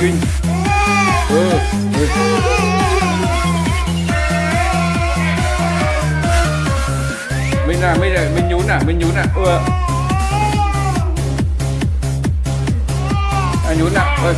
Trinh ừ, ừ. Mình à, mình à, mình nhún à, mình nhún à. Ừ. À nhún à, ơi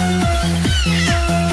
Tắm hỏi các bạn à? Alo, Hà Nội ơi.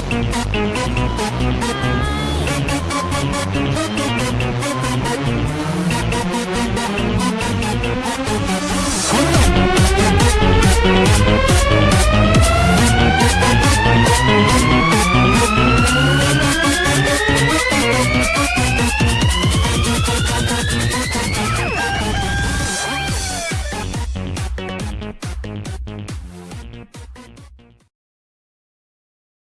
We'll be right back.